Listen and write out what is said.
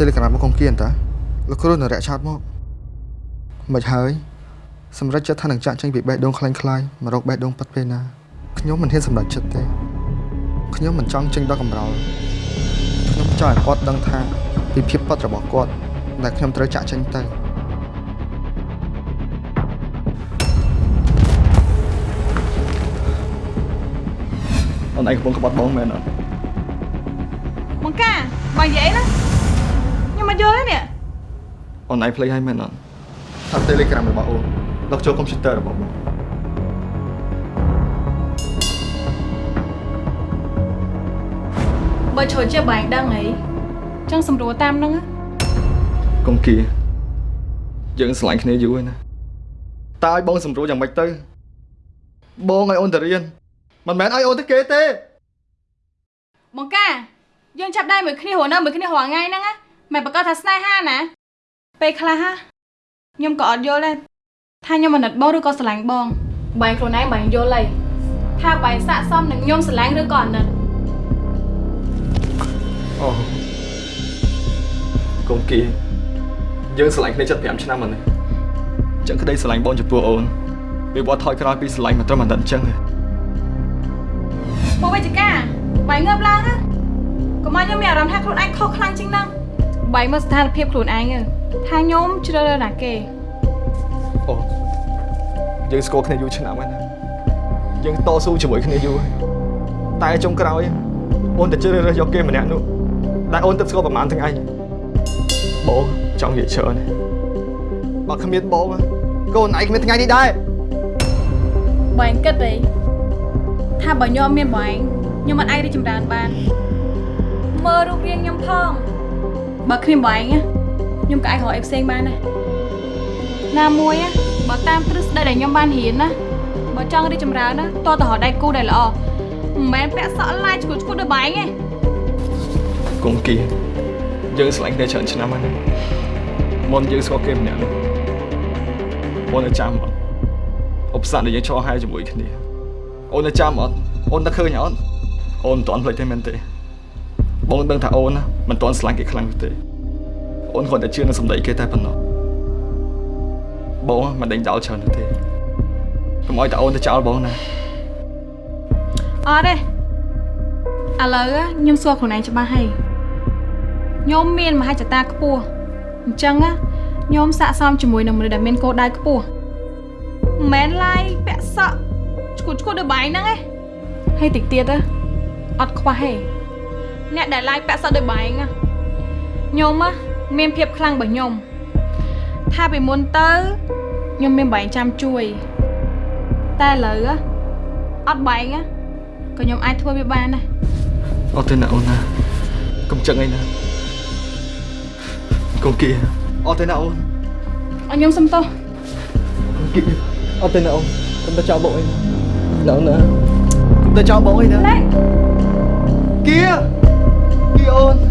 Telegram របស់កុំគៀនតាលោកគ្រូនៅរយៈឆោតមកមិនហើយសម្រាប់ចិត្តថានឹងចាក់ចេញពីបេះដូងខ្លាញ់ខ្លាយមករកបេះដូងពិតពេលណាខ្ញុំមិនហ៊ានសម្រេចចិត្តទេខ្ញុំមិនចង់ចេញដល់កំរោលខ្ញុំចង់ឲ្យគាត់ដឹងថាពីភាពពិតរបស់គាត់ដែលខ្ញុំត្រូវចាក់ចេញទៅអូនឯងកំពុងក្បត់បងមែនអត់បងកាបើនិយាយណាខ្ញុំ មកយល់ទេនេះអូនឯងភ្លេចហើយមែនអត់ថា Telegram របស់អូនលុកចូលកុំព្យូទ័ររបស់បងបើជ្រុលជាបែងដឹងអីចឹងសម្រួលតាមហ្នឹងណាកុំគៀយើងស្រឡាញ់គ្នាយូរហើយណាតើឲ្យបងសម្រួលយ៉ាងម៉េចទៅ បងឲ្យអូនទៅរៀនមិនមែនឲ្យអូនទៅគេទេបងកាយើងចាប់ដៃមួយគ្នារស់នៅមួយគ្នារាល់ថ្ងៃហ្នឹងណា មិនប្រកាសថាស្នេហាណា ពេលខ្លះហ่ะខ្ញុំក៏អត់យល់ដែរថាខ្ញុំអាណិតបងឬក៏ស្រឡាញ់បងបែងខ្លួនឯងបែងយល់ហើយថាបែងស័កសមនឹងខ្ញុំស្រឡាញ់ឬក៏អាណិតអូកុំគៀយើងស្រឡាញ់គ្នាចិត្ត5ឆ្នាំហើយណាចឹងក្តីស្រឡាញ់បងចំពោះអូនវាវត្តថយក្រោយពីស្រឡាញ់មកត្រឹមអាណិតអញ្ចឹងទេពួកវិជ្ជការបែងងើបឡើងណាកុំឲ្យខ្ញុំមានអារម្មណ៍ថាខ្លួនឯងខុសខ្លាំងជាងហ្នឹង បែងមើលស្ថានភាពខ្លួនឯងទៅថាខ្ញុំជ្រើសរើសណាគេអូយើងស្គាល់គ្នាយូរឆ្នាំហើយណាយើងតស៊ូជាមួយគ្នាយូរហើយតែចុងក្រោយអូនទៅជ្រើសរើសយកគេម្នាក់នោះដែលអូនទៅស្គាល់ប្រហែលថ្ងៃបងចង់និយាយច្រើនទេបើគ្មានបងកូនឯងគ្មានថ្ងៃនេះដែរបែងគិតអីថាបើខ្ញុំមានបែងខ្ញុំមិនអាចរីកចម្រើនបានមើលរូបរាងខ្ញុំផង បើគ្មានបែងណាខ្ញុំក៏អាចរកអីផ្សេងបានដែរណាមួយណាបើតាមទ្រឹស្ដីដែលខ្ញុំបានរៀនណាបើចង់រីកចម្រើនណាតើតរកដៃគូដែលល្អមិនមែនពាក់សក់ឡាយឈួតឈួតដូចបែងទេកុំគៀយើងស្រឡាញ់គ្នាច្រើនឆ្នាំហើយណាមុនយើងស្គាល់គេម្នាក់នោះអូននៅចាំអត់ឧបសគ្គដែលយើងឆ្លងហើយជាមួយគ្នាអូននៅចាំអត់អូននឹកឃើញអត់អូនមិនទាន់ភ្លេចទេមែនទេ បងដឹងថាអូនណាមិនទាន់ស្រឡាញ់គេខ្លាំងនោះទេអូនគ្រាន់តែជឿនឹងសម្ដីគេតែប៉ុណ្ណោះបងមិនដេញចោលច្រើននោះទេកុំឲ្យតែអូនទៅចោលបងណាអត់ទេឥឡូវខ្ញុំសួរខ្លួនឯងច្បាស់ហើយខ្ញុំមានមហិច្ឆតាខ្ពស់អញ្ចឹងណាខ្ញុំស័កសមជាមួយនឹងមនុស្សដែលមានគោលដៅខ្ពស់មិនមែនឡាយពាក់សក់ឈួតឈួតដូចបែងហ្នឹងឯងហើយតិចទៀតទៅអត់ខ្វះទេ អ្នកដែលឡាយពាក់សក់ដូចបែងណាខ្ញុំណាមានភាពខ្លាំងរបស់ខ្ញុំថាពីមុនទៅខ្ញុំមានបែងចាំជួយតែឥឡូវណាអត់បែងណាក៏ខ្ញុំអាចធ្វើវាបានដែរអត់ទេណាអូនណាកុំចឹងអីណាកុំគៀអត់ទេណាអូនអរខ្ញុំសុំទោសគៀអត់ទេណាអូនកុំទៅចោលបងអីណាណាអូនណាកុំទៅចោលបងអីណាលេគៀ គៀអូ